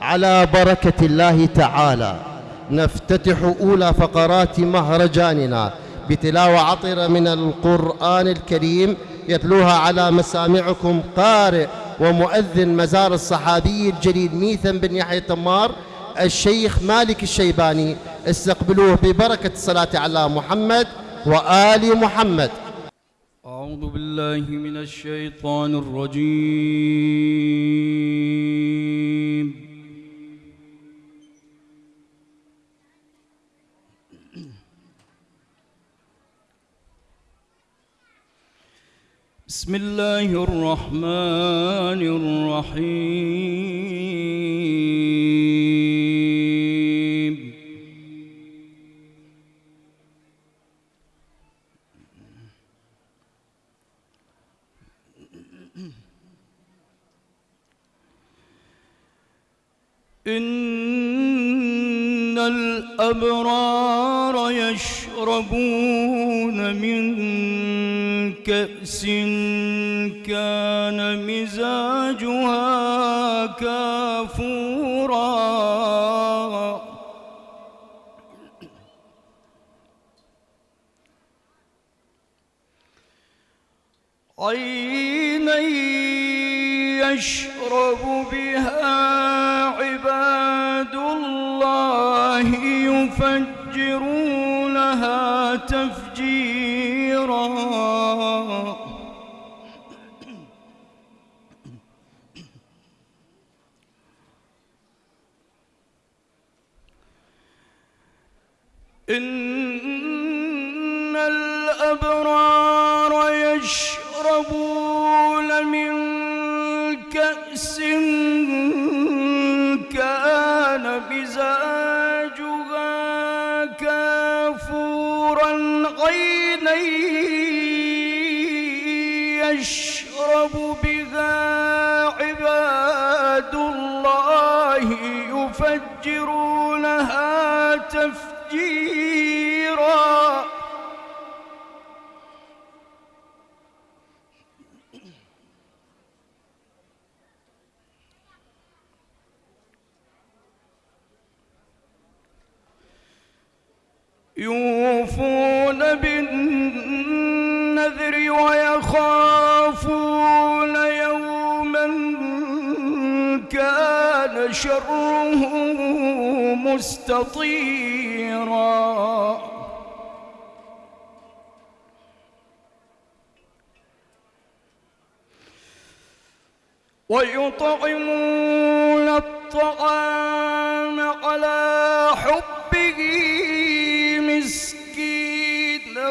على بركة الله تعالى. نفتتح أولى فقرات مهرجاننا بتلاوة عطرة من القرآن الكريم يتلوها على مسامعكم قارئ ومؤذن مزار الصحابي الجليل ميثم بن يحيى تمار الشيخ مالك الشيباني. استقبلوه ببركة الصلاة على محمد وآل محمد. أعوذ بالله من الشيطان الرجيم. بسم الله الرحمن الرحيم إن الأبرار يشربون من كأس كان مزاجها كافورا. عينا يشرب بها عباد الله يفجرونها تفجيرا. إن الأبرار يشربون من كأس كان مزاجها يشرب بها عباد الله يفجرونها تفجيرا شره مستطيرا. ويطعمون الطعام على حبه مسكينا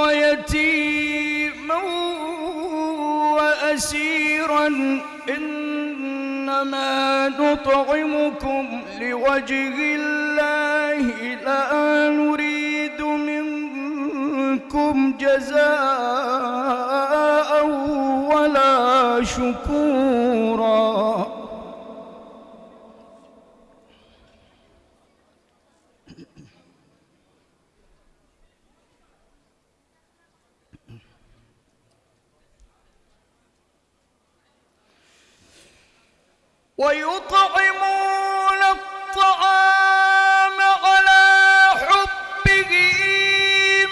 ويتيما وأسيرا. إنما نطعمكم لوجه الله لا نريد منكم جزاء ولا شكورا. ويطعمون الطعام على حبه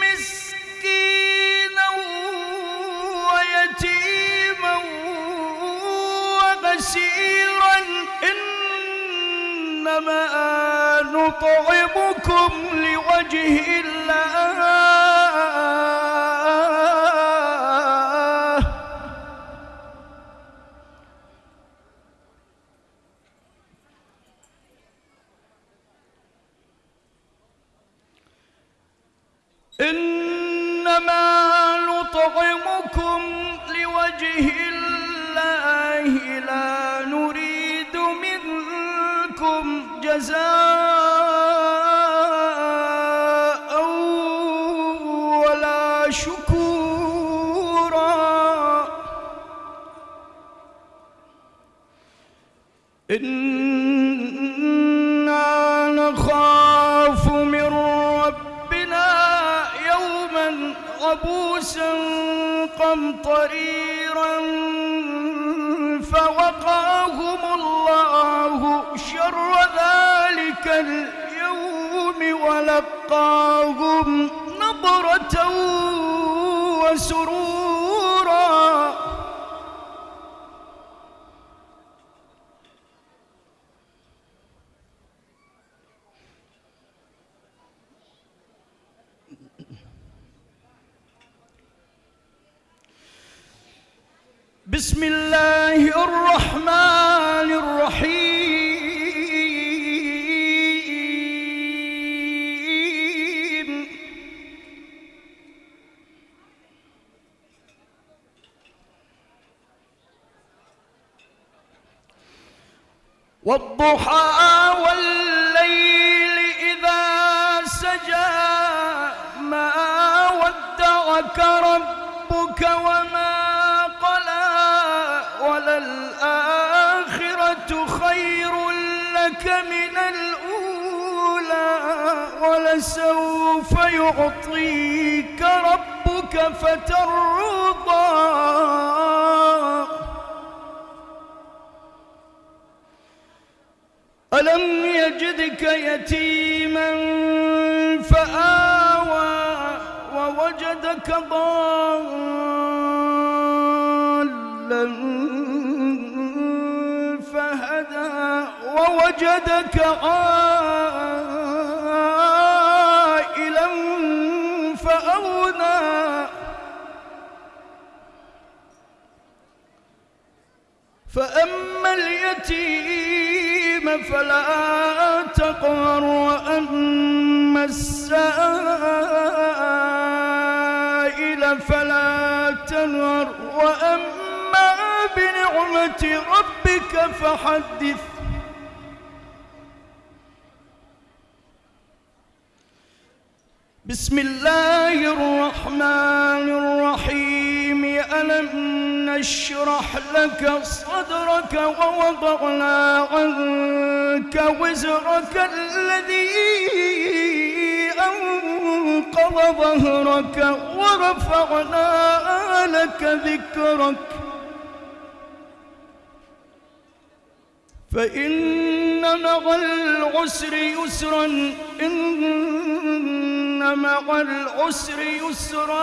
مسكينا ويتيما وأسيرا إنما نطعمكم لوجه الله. إنما نطعمكم لوجه الله لا نريد منكم جزاء ولا شكورا. إنا قمطريرا فوقاهم الله شر ذلك اليوم ولقاهم نظرة وسرورا بسم الله الرحمن الرحيم. والضحى والليل إذا سجى ما ودعك ولسوف يعطيك ربك فترضى. ألم يجدك يتيما فآوى ووجدك ضالا فهدى ووجدك عائلا فأما اليتيم فلا تقهر وأما السائل فلا تنهر وأما بنعمة ربك فحدث. بسم الله الرحمن الرحيم. نشرح لك صدرك ووضعنا عنك وزرك الذي أنقض ظهرك ورفعنا لك ذكرك. فإن مع العسر يسرا إن مع العسر يسرا.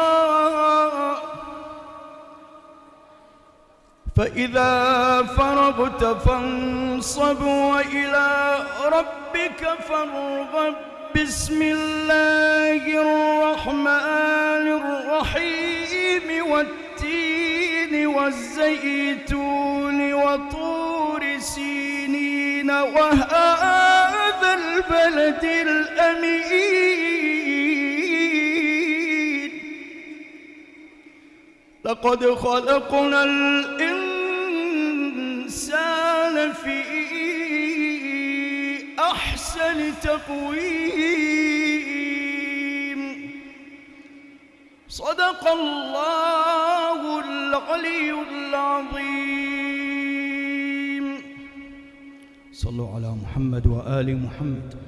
فإذا فرغت فانصب وإلى ربك فارغب. بسم الله الرحمن الرحيم والتين والزيتون وطور سينين وهذا البلد الأمين. لقد خلقنا الإنسان أحسن تقويم. صدق الله العلي العظيم. صلوا على محمد وآل محمد.